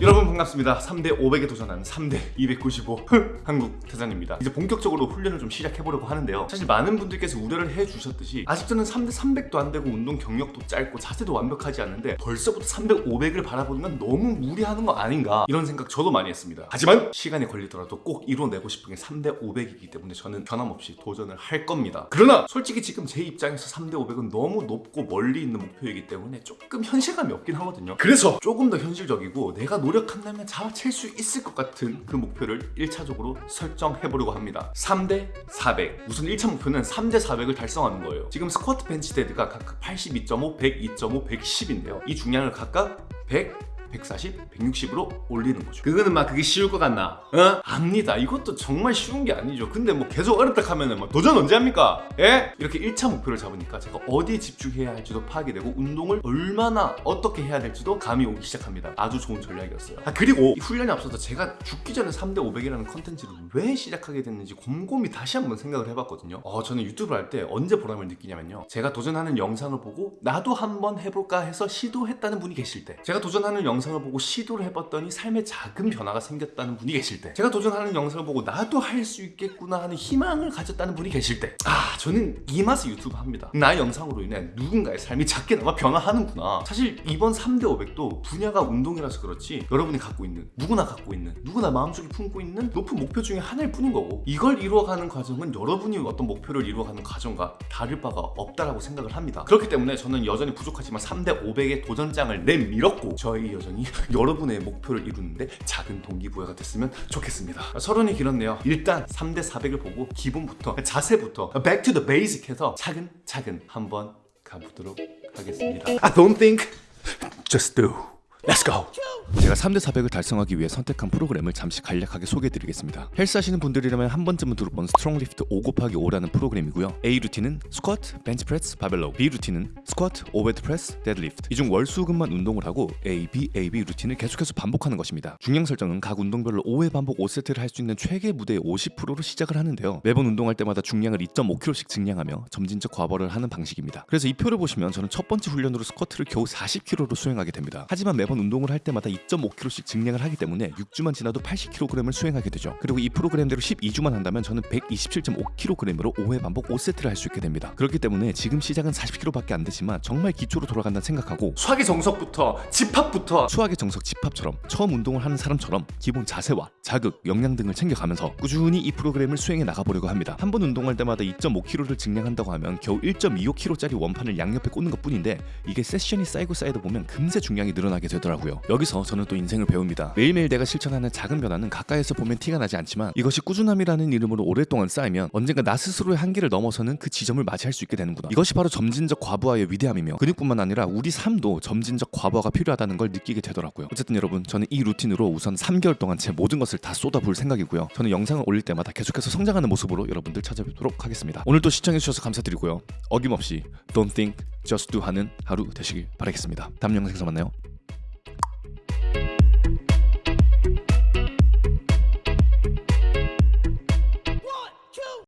여러분 반갑습니다. 3대 500에 도전하는 3대 295 한국 대장입니다. 이제 본격적으로 훈련을 좀 시작해보려고 하는데요. 사실 많은 분들께서 우려를 해주셨듯이 아직도는 3대 300도 안 되고 운동 경력도 짧고 자세도 완벽하지 않은데 벌써부터 300, 500을 바라보는 건 너무 무리하는 거 아닌가 이런 생각 저도 많이 했습니다. 하지만 시간이 걸리더라도 꼭 이뤄내고 싶은 게 3대 500이기 때문에 저는 변함없이 도전을 할 겁니다. 그러나 솔직히 지금 제 입장에서 3대 500은 너무 높고 멀리 있는 목표이기 때문에 조금 현실감이 없긴 하거든요. 그래서 조금 더 현실적이고 내가 노력한다면 잡아챌 수 있을 것 같은 그 목표를 1차적으로 설정해보려고 합니다. 3대 400 우선 1차 목표는 3대 400을 달성하는 거예요. 지금 스쿼트 벤치 데드가 각각 82.5, 102.5, 110인데요. 이 중량을 각각 100, 140, 160으로 올리는 거죠 그거는 막 그게 쉬울 것 같나? 어? 압니다 이것도 정말 쉬운 게 아니죠 근데 뭐 계속 어렵다 하면은 뭐 도전 언제 합니까? 예? 이렇게 1차 목표를 잡으니까 제가 어디에 집중해야 할지도 파악이 되고 운동을 얼마나 어떻게 해야 될지도 감이 오기 시작합니다 아주 좋은 전략이었어요 아 그리고 이 훈련에 앞서서 제가 죽기 전에 3대 500이라는 컨텐츠를 왜 시작하게 됐는지 곰곰이 다시 한번 생각을 해봤거든요 어, 저는 유튜브를 할 때 언제 보람을 느끼냐면요 제가 도전하는 영상을 보고 나도 한번 해볼까 해서 시도했다는 분이 계실 때 제가 도전하는 영상 을 보고 시도를 해봤더니 삶에 작은 변화가 생겼다는 분이 계실 때 제가 도전하는 영상을 보고 나도 할 수 있겠구나 하는 희망을 가졌다는 분이 계실 때 아 저는 이 맛에 유튜브 합니다. 나의 영상으로 인해 누군가의 삶이 작게나마 변화하는구나. 사실 이번 3대 500도 분야가 운동이라서 그렇지 여러분이 갖고 있는 누구나 갖고 있는 누구나 마음속에 품고 있는 높은 목표 중에 하나일 뿐인 거고 이걸 이루어가는 과정은 여러분이 어떤 목표를 이루어가는 과정과 다를 바가 없다라고 생각을 합니다. 그렇기 때문에 저는 여전히 부족하지만 3대 500의 도전장을 내밀었고 저의 여 정이 여러분의 목표를 이루는데 작은 동기부여가 됐으면 좋겠습니다. 서론이 길었네요. 일단 3대 400을 보고 기본부터 자세부터 back to the basic 해서 차근차근 한번 가보도록 하겠습니다. I don't think. Just do. Let's go! 제가 3대 400을 달성하기 위해 선택한 프로그램을 잠시 간략하게 소개해드리겠습니다. 헬스 하시는 분들이라면 한 번쯤은 들어본 Strong Lift 5 곱하기 5라는 프로그램이고요. A 루틴은 스쿼트, 벤치프레스, 바벨 row B 루틴은 스쿼트, overhead press, 데드리프트 이 중 월수금만 운동을 하고 A, B, A, B 루틴을 계속해서 반복하는 것입니다. 중량 설정은 각 운동별로 5회 반복 5세트를 할 수 있는 최대 무게의 50%로 시작을 하는데요. 매번 운동할 때마다 중량을 2.5kg씩 증량하며 점진적 과부하를 하는 방식입니다. 그래서 이 표를 보시면 저는 첫 번째 훈련으로 스쿼트를 겨우 40kg로 수행하게 됩니다. 하지만 매번 운동을 할 때마다 2.5kg씩 증량을 하기 때문에 6주만 지나도 80kg을 수행하게 되죠. 그리고 이 프로그램대로 12주만 한다면 저는 127.5kg으로 5회 반복 5세트를 할 수 있게 됩니다. 그렇기 때문에 지금 시작은 40kg밖에 안 되지만 정말 기초로 돌아간다 생각하고 수학의 정석부터 집합부터 수학의 정석 집합처럼 처음 운동을 하는 사람처럼 기본 자세와 자극, 역량 등을 챙겨가면서 꾸준히 이 프로그램을 수행해 나가보려고 합니다. 한 번 운동할 때마다 2.5kg를 증량한다고 하면 겨우 1.25kg짜리 원판을 양옆에 꽂는 것 뿐인데 이게 세션이 쌓이고 쌓이다 보면 금세 중량이 늘어나게 되더라고요. 여기서 저는 또 인생을 배웁니다. 매일매일 내가 실천하는 작은 변화는 가까이서 보면 티가 나지 않지만 이것이 꾸준함이라는 이름으로 오랫동안 쌓이면 언젠가 나 스스로의 한계를 넘어서는 그 지점을 맞이할 수 있게 되는구나. 이것이 바로 점진적 과부하의 위대함이며 근육뿐만 아니라 우리 삶도 점진적 과부하가 필요하다는 걸 느끼게 되더라고요. 어쨌든 여러분 저는 이 루틴으로 우선 3개월 동안 제 모든 것을 다 쏟아부을 생각이고요. 저는 영상을 올릴 때마다 계속해서 성장하는 모습으로 여러분들 찾아뵙도록 하겠습니다. 오늘도 시청해주셔서 감사드리고요. 어김없이 Don't think, just do 하는 하루 되시길 바라겠습니다. 다음 영상에서 만나요.